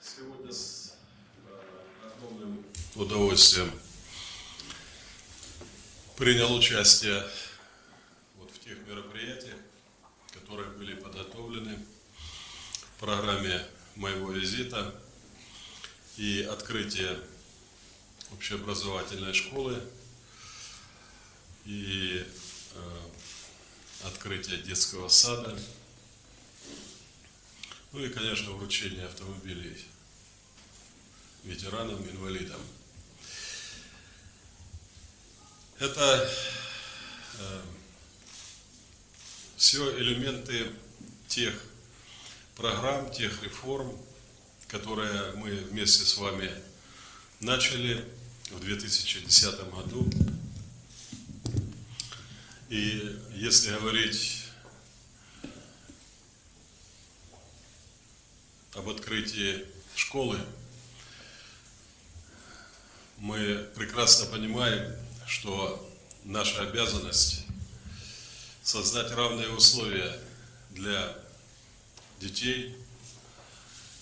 Сегодня с э, огромным удовольствием принял участие вот в тех мероприятиях, которые были подготовлены в программе моего визита и открытие общеобразовательной школы и э, открытие детского сада ну и, конечно, вручение автомобилей ветеранам, инвалидам. Это э, все элементы тех программ, тех реформ, которые мы вместе с вами начали в 2010 году. И если говорить об открытии школы, мы прекрасно понимаем, что наша обязанность создать равные условия для детей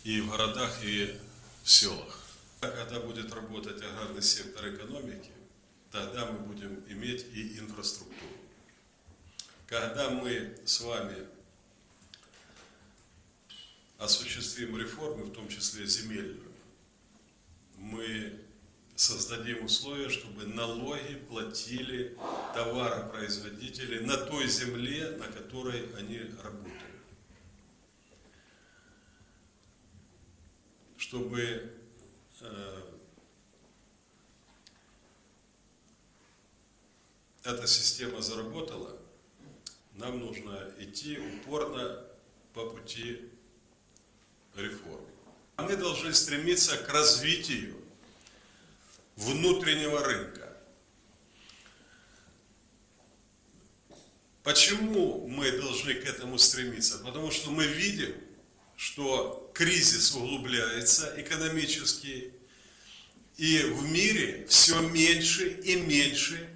и в городах, и в селах. Когда будет работать аграрный сектор экономики, тогда мы будем иметь и инфраструктуру. Когда мы с вами осуществим реформы, в том числе земельную, мы создадим условия, чтобы налоги платили товаропроизводители на той земле, на которой они работают. Чтобы э, эта система заработала, нам нужно идти упорно по пути реформ. Мы должны стремиться к развитию внутреннего рынка. Почему мы должны к этому стремиться? Потому что мы видим, что кризис углубляется экономический, и в мире все меньше и меньше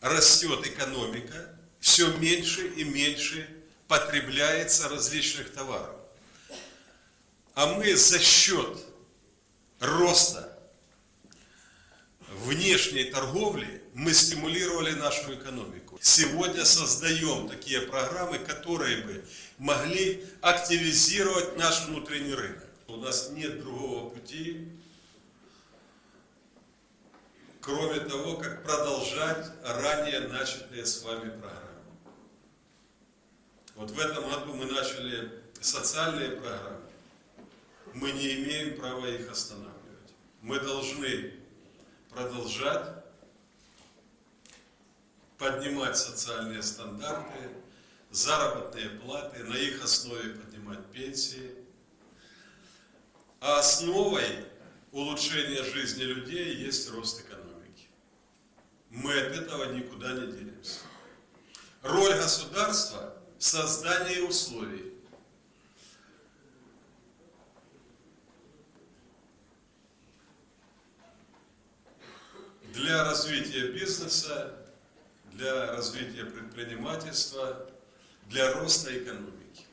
растет экономика, все меньше и меньше потребляется различных товаров. А мы за счет роста внешней торговли мы стимулировали нашу экономику. Сегодня создаем такие программы, которые бы могли активизировать наш внутренний рынок. У нас нет другого пути, кроме того, как продолжать ранее начатые с вами программы. Вот в этом году мы начали социальные программы мы не имеем права их останавливать. Мы должны продолжать поднимать социальные стандарты, заработные платы, на их основе поднимать пенсии. А основой улучшения жизни людей есть рост экономики. Мы от этого никуда не денемся. Роль государства в создании условий для развития бизнеса, для развития предпринимательства, для роста экономики.